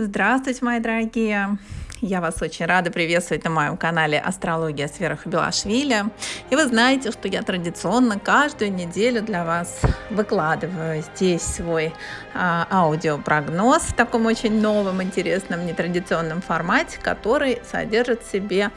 Здравствуйте, мои дорогие! Я вас очень рада приветствовать на моем канале «Астрология с Верой Хабилашвили». И вы знаете, что я традиционно каждую неделю для вас выкладываю здесь свой а, аудиопрогноз в таком очень новом, интересном, нетрадиционном формате, который содержит в себе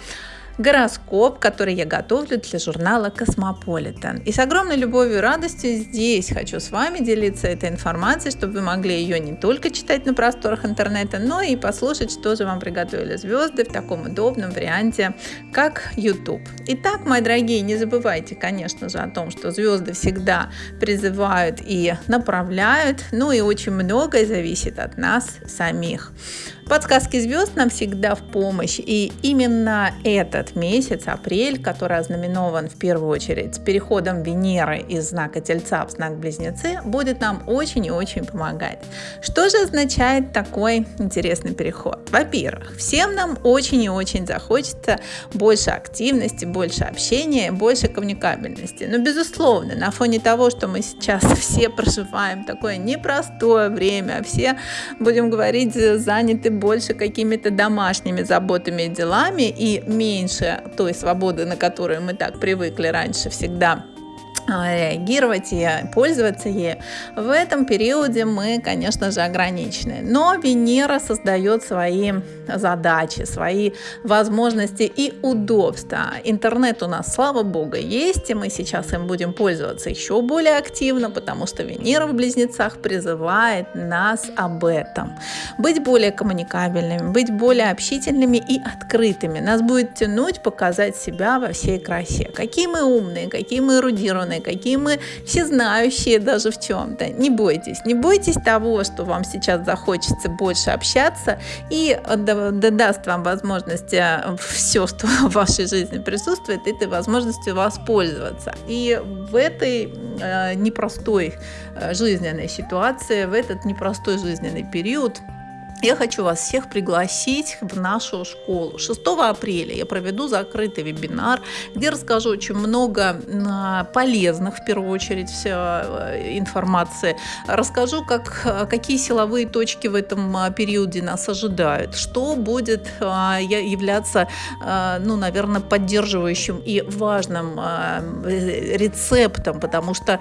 гороскоп, который я готовлю для журнала Космополитен. И с огромной любовью и радостью здесь хочу с вами делиться этой информацией, чтобы вы могли ее не только читать на просторах интернета, но и послушать, что же вам приготовили звезды в таком удобном варианте, как YouTube. Итак, мои дорогие, не забывайте, конечно же, о том, что звезды всегда призывают и направляют, ну и очень многое зависит от нас самих. Подсказки звезд нам всегда в помощь, и именно этот месяц, апрель, который ознаменован в первую очередь с переходом Венеры из знака Тельца в знак Близнецы, будет нам очень и очень помогать. Что же означает такой интересный переход? Во-первых, всем нам очень и очень захочется больше активности, больше общения, больше коммуникабельности. Но, безусловно, на фоне того, что мы сейчас все проживаем такое непростое время, все, будем говорить, заняты больше какими-то домашними заботами и делами и меньше той свободы, на которую мы так привыкли раньше всегда реагировать и пользоваться ею, в этом периоде мы, конечно же, ограничены. Но Венера создает свои задачи, свои возможности и удобства. Интернет у нас, слава богу, есть, и мы сейчас им будем пользоваться еще более активно, потому что Венера в Близнецах призывает нас об этом. Быть более коммуникабельными, быть более общительными и открытыми. Нас будет тянуть показать себя во всей красе. Какие мы умные, какие мы эрудированные, какие мы всезнающие даже в чем-то. Не бойтесь, не бойтесь того, что вам сейчас захочется больше общаться и даст вам возможность э, все, что в вашей жизни присутствует, этой возможностью воспользоваться. И в этой э, непростой э, жизненной ситуации, в этот непростой жизненный период я хочу вас всех пригласить в нашу школу. 6 апреля я проведу закрытый вебинар, где расскажу очень много полезных, в первую очередь, э, информации. Расскажу, как, какие силовые точки в этом а, периоде нас ожидают, что будет являться, ну, наверное, поддерживающим и важным рецептом, потому что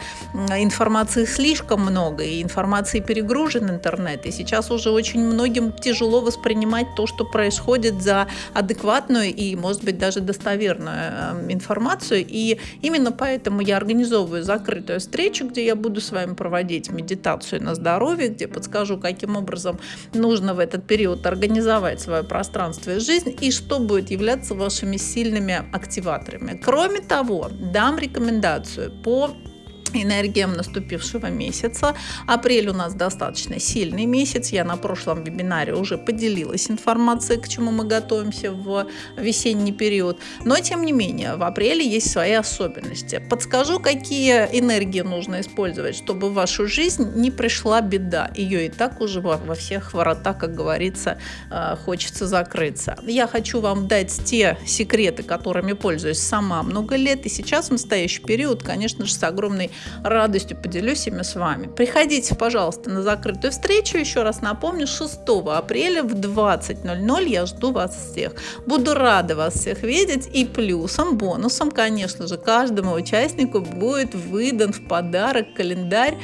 информации слишком много, и информации перегружен интернет, и сейчас уже очень многие многим тяжело воспринимать то, что происходит за адекватную и, может быть, даже достоверную эм, информацию. И именно поэтому я организовываю закрытую встречу, где я буду с вами проводить медитацию на здоровье, где подскажу, каким образом нужно в этот период организовать свое пространство и жизнь, и что будет являться вашими сильными активаторами. Кроме того, дам рекомендацию по энергиям наступившего месяца. Апрель у нас достаточно сильный месяц. Я на прошлом вебинаре уже поделилась информацией, к чему мы готовимся в весенний период. Но, тем не менее, в апреле есть свои особенности. Подскажу, какие энергии нужно использовать, чтобы в вашу жизнь не пришла беда. Ее и так уже во, всех воротах, как говорится, э, хочется закрыться. Я хочу вам дать те секреты, которыми пользуюсь сама много лет. И сейчас, в настоящий период, конечно же, с огромной радостью поделюсь ими с вами. Приходите, пожалуйста, на закрытую встречу. Еще раз напомню, 6 апреля в 20.00 я жду вас всех. Буду рада вас всех видеть. И плюсом, бонусом, конечно же, каждому участнику будет выдан в подарок календарь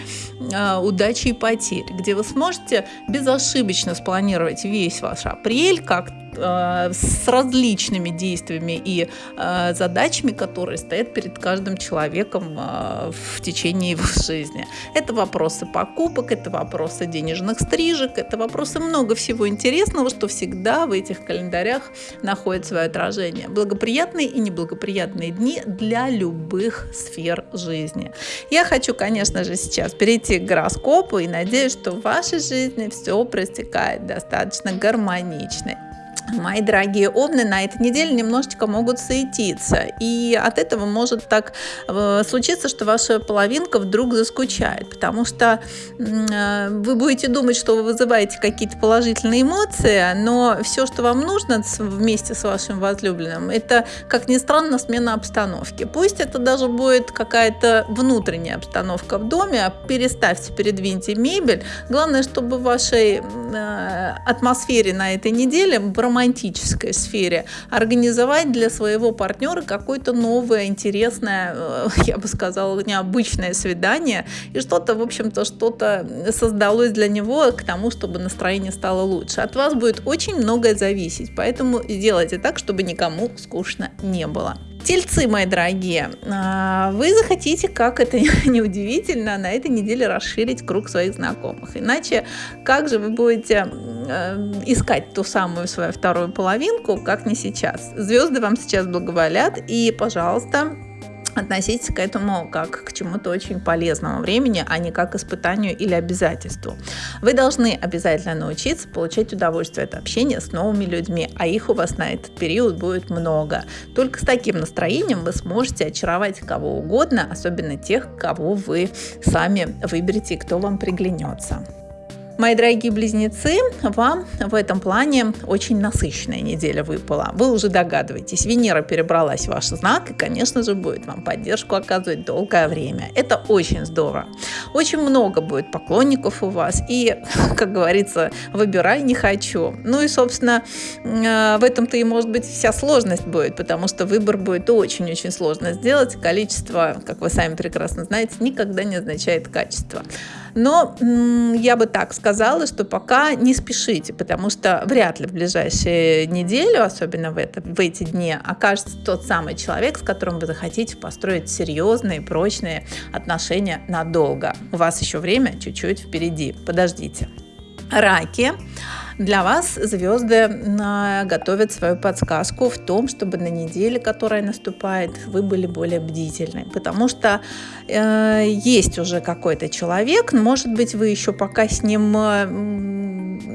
э, удачи и потерь, где вы сможете безошибочно спланировать весь ваш апрель, как с различными действиями и э, задачами, которые стоят перед каждым человеком э, в течение его жизни. Это вопросы покупок, это вопросы денежных стрижек, это вопросы много всего интересного, что всегда в этих календарях находит свое отражение. Благоприятные и неблагоприятные дни для любых сфер жизни. Я хочу, конечно же, сейчас перейти к гороскопу и надеюсь, что в вашей жизни все протекает достаточно гармонично мои дорогие овны на этой неделе немножечко могут соединиться. И от этого может так э, случиться, что ваша половинка вдруг заскучает, потому что э, вы будете думать, что вы вызываете какие-то положительные эмоции, но все, что вам нужно вместе с вашим возлюбленным, это, как ни странно, смена обстановки. Пусть это даже будет какая-то внутренняя обстановка в доме, переставьте, передвиньте мебель. Главное, чтобы в вашей э, атмосфере на этой неделе, в романтической сфере, организовать для своего партнера какое-то новое, интересное, э, я бы сказала, необычное свидание, и что-то, в общем-то, что-то создалось для него к тому, чтобы настроение стало лучше. От вас будет очень многое зависеть, поэтому сделайте так, чтобы никому скучно не было. Тельцы, мои дорогие, а, вы захотите, как это неудивительно, на этой неделе расширить круг своих знакомых. Иначе как же вы будете э, искать ту самую свою вторую половинку, как не сейчас? Звезды вам сейчас благоволят, и, пожалуйста, относитесь к этому как к чему-то очень полезному времени, а не как к испытанию или обязательству. Вы должны обязательно научиться получать удовольствие от общения с новыми людьми, а их у вас на этот период будет много. Только с таким настроением вы сможете очаровать кого угодно, особенно тех, кого вы сами выберете и кто вам приглянется. Мои дорогие близнецы, вам в этом плане очень насыщенная неделя выпала. Вы уже догадываетесь, Венера перебралась в ваш знак и, конечно же, будет вам поддержку оказывать долгое время. Это очень здорово. Очень много будет поклонников у вас и, как говорится, выбирай не хочу. Ну и, собственно, э, в этом-то и может быть вся сложность будет, потому что выбор будет очень-очень сложно сделать. Количество, как вы сами прекрасно знаете, никогда не означает качество. Но я бы так сказала, что пока не спешите, потому что вряд ли в ближайшие неделю, особенно в, это, в эти дни, окажется тот самый человек, с которым вы захотите построить серьезные, прочные отношения надолго. У вас еще время чуть-чуть впереди. Подождите. Раки. Для вас звезды готовят свою подсказку в том, чтобы на неделе, которая наступает, вы были более бдительны. Потому что э, есть уже какой-то человек, может быть, вы еще пока с ним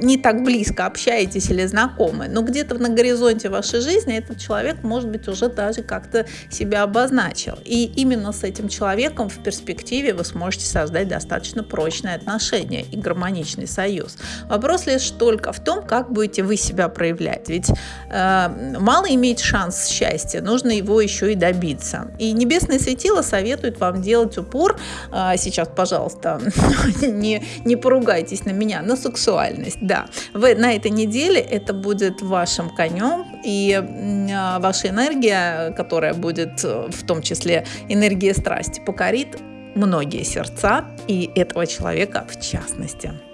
не так близко общаетесь или знакомы, но где-то на горизонте вашей жизни этот человек, может быть, уже даже как-то себя обозначил. И именно с этим человеком в перспективе вы сможете создать достаточно прочные отношения и гармоничный союз. Вопрос лишь только в том, как будете вы себя проявлять. Ведь э, мало иметь шанс счастья, нужно его еще и добиться. И Небесное Светило советует вам делать упор, э, сейчас, пожалуйста, не, не поругайтесь на меня, на сексуальность да, вы, на этой неделе это будет вашим конем, и э, ваша энергия, которая будет э, в том числе энергия страсти, покорит многие сердца, и этого человека в частности.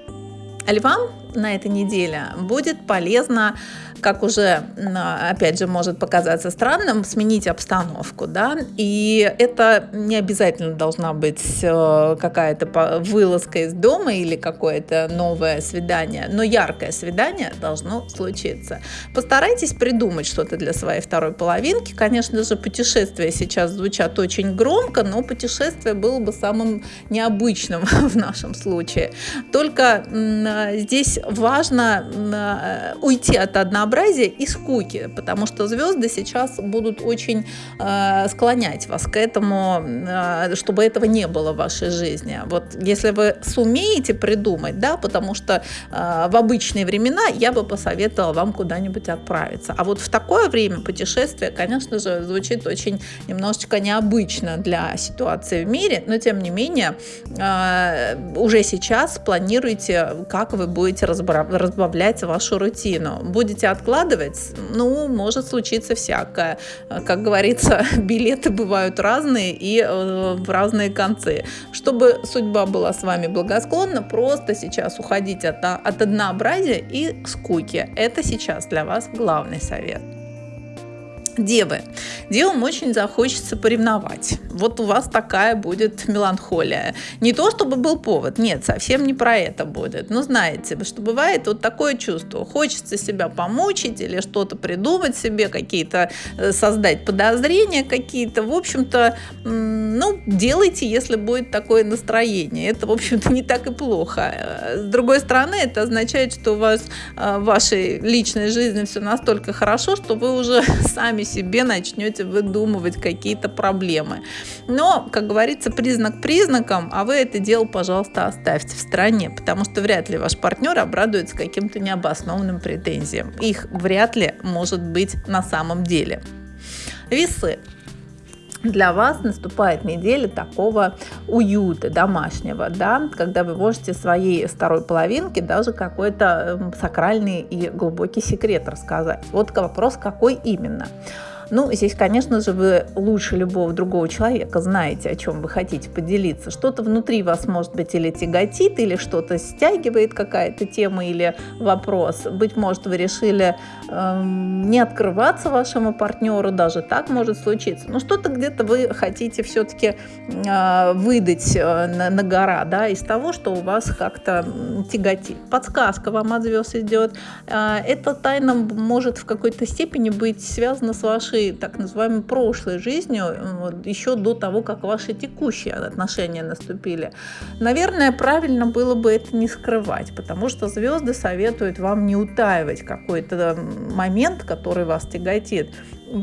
Львам на этой неделе будет полезно как уже, опять же, может показаться странным, сменить обстановку, да, и это не обязательно должна быть э, какая-то вылазка из дома или какое-то новое свидание, но яркое свидание должно случиться. Постарайтесь придумать что-то для своей второй половинки. Конечно же, путешествия сейчас звучат очень громко, но путешествие было бы самым необычным в нашем случае. Только здесь важно э, уйти от одного разнообразия и скуки, потому что звезды сейчас будут очень э, склонять вас к этому, чтобы этого не было в вашей жизни. Вот если вы сумеете придумать, да, потому что в обычные времена я бы посоветовала вам куда-нибудь отправиться. А вот в такое время путешествие, конечно же, звучит очень немножечко необычно для ситуации в мире, но тем не менее уже сейчас планируйте, как вы будете разбавлять вашу рутину. Будете откладывать, ну, может случиться всякое. Как говорится, билеты бывают разные и э, в разные концы. Чтобы судьба была с вами благосклонна, просто сейчас уходить от, от однообразия и скуки. Это сейчас для вас главный совет. Девы. Девам очень захочется поревновать. Вот у вас такая будет меланхолия. Не то, чтобы был повод, нет, совсем не про это будет. Но знаете, что бывает вот такое чувство. Хочется себя помучить или что-то придумать себе, какие-то э, создать подозрения какие-то. В общем-то, ну, делайте, если будет такое настроение. Это, в общем-то, не так и плохо. Э, с другой стороны, это означает, что у вас э, в вашей личной жизни все настолько хорошо, что вы уже сами себе начнете выдумывать какие-то проблемы. Но, как говорится, признак признаком, а вы это дело, пожалуйста, оставьте в стороне, потому что вряд ли ваш партнер обрадуется каким-то необоснованным претензиям. Их вряд ли может быть на самом деле. Весы. Для вас наступает неделя такого уюта домашнего, да, когда вы можете своей второй половинке даже какой-то эм, сакральный и глубокий секрет рассказать. Вот вопрос, какой именно. Ну, здесь, конечно же, вы лучше любого другого человека знаете, о чем вы хотите поделиться. Что-то внутри вас, может быть, или тяготит, или что-то стягивает какая-то тема или вопрос. Быть может, вы решили э, не открываться вашему партнеру, даже так может случиться. Но что-то где-то вы хотите все-таки э, выдать э, на, на гора, да, из того, что у вас как-то тяготит. Подсказка вам от звезд идет. Э, эта тайна может в какой-то степени быть связана с вашей вашей так называемой прошлой жизнью, вот, еще до того, как ваши текущие отношения наступили. Наверное, правильно было бы это не скрывать, потому что звезды советуют вам не утаивать какой-то момент, который вас тяготит.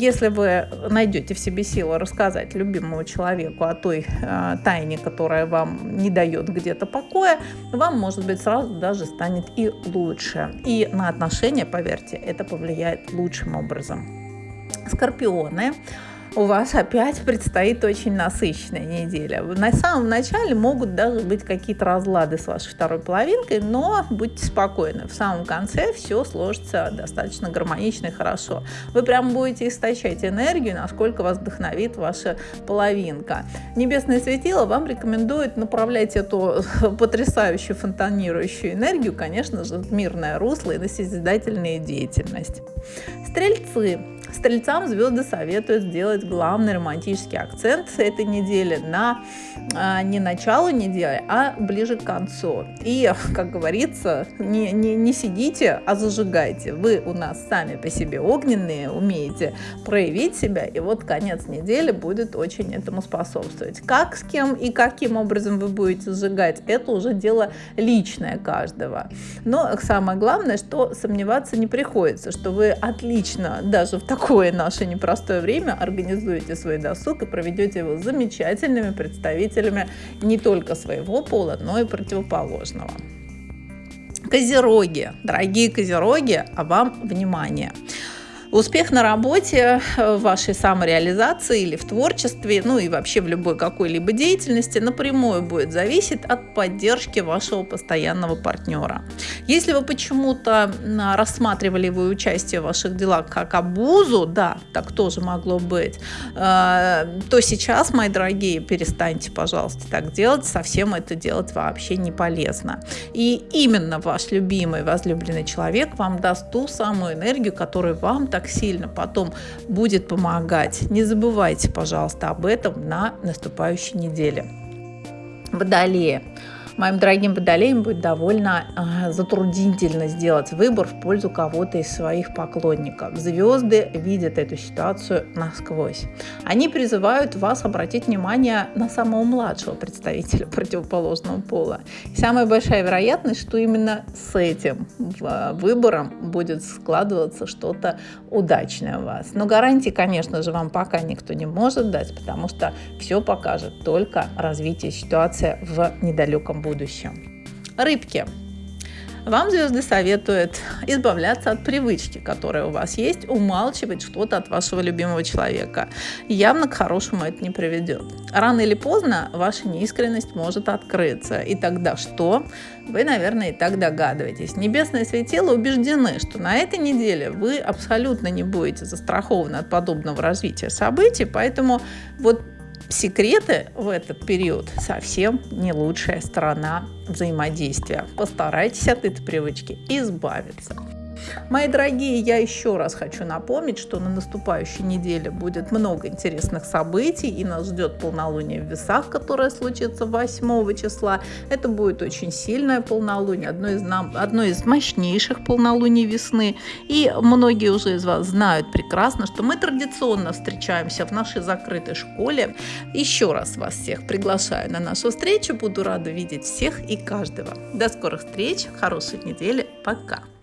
Если вы найдете в себе силу рассказать любимому человеку о той э, тайне, которая вам не дает где-то покоя, вам, может быть, сразу даже станет и лучше. И на отношения, поверьте, это повлияет лучшим образом. Скорпионы у вас опять предстоит очень насыщенная неделя. На самом начале могут даже быть какие-то разлады с вашей второй половинкой, но будьте спокойны, в самом конце все сложится достаточно гармонично и хорошо. Вы прям будете истощать энергию, насколько вас вдохновит ваша половинка. Небесное светило вам рекомендует направлять эту потрясающую фонтанирующую энергию, конечно же, в мирное русло и на созидательную деятельность. Стрельцы. Стрельцам звезды советуют сделать главный романтический акцент этой недели на а, не начало недели, а ближе к концу. И, как говорится, не, не, не сидите, а зажигайте. Вы у нас сами по себе огненные, умеете проявить себя, и вот конец недели будет очень этому способствовать. Как, с кем и каким образом вы будете зажигать, это уже дело личное каждого. Но самое главное, что сомневаться не приходится, что вы отлично даже в такое наше непростое время организуете организуете свой досуг и проведете его с замечательными представителями не только своего пола, но и противоположного. Козероги, дорогие козероги, а вам внимание! Успех на работе, э, в вашей самореализации или в творчестве, ну и вообще в любой какой-либо деятельности напрямую будет зависеть от поддержки вашего постоянного партнера. Если вы почему-то рассматривали его участие в ваших делах как обузу, да, так тоже могло быть, э, то сейчас, мои дорогие, перестаньте, пожалуйста, так делать, совсем это делать вообще не полезно. И именно ваш любимый, возлюбленный человек вам даст ту самую энергию, которую вам так так сильно потом будет помогать. Не забывайте, пожалуйста, об этом на наступающей неделе. Водолеи моим дорогим водолеям будет довольно э, затруднительно сделать выбор в пользу кого-то из своих поклонников. Звезды видят эту ситуацию насквозь. Они призывают вас обратить внимание на самого младшего представителя противоположного пола. И самая большая вероятность, что именно с этим а, выбором будет складываться что-то удачное у вас. Но гарантии, конечно же, вам пока никто не может дать, потому что все покажет только развитие ситуации в недалеком будущем. Рыбки. Вам звезды советуют избавляться от привычки, которая у вас есть, умалчивать что-то от вашего любимого человека. Явно к хорошему это не приведет. Рано или поздно ваша неискренность может открыться. И тогда что? Вы, наверное, и так догадываетесь. Небесные светила убеждены, что на этой неделе вы абсолютно не будете застрахованы от подобного развития событий, поэтому вот Секреты в этот период совсем не лучшая сторона взаимодействия. Постарайтесь от этой привычки избавиться. Мои дорогие, я еще раз хочу напомнить, что на наступающей неделе будет много интересных событий, и нас ждет полнолуние в весах, которое случится 8 числа. Это будет очень сильное полнолуние, одно из, нам, одно из мощнейших полнолуний весны. И многие уже из вас знают прекрасно, что мы традиционно встречаемся в нашей закрытой школе. Еще раз вас всех приглашаю на нашу встречу. Буду рада видеть всех и каждого. До скорых встреч, хорошей недели, пока!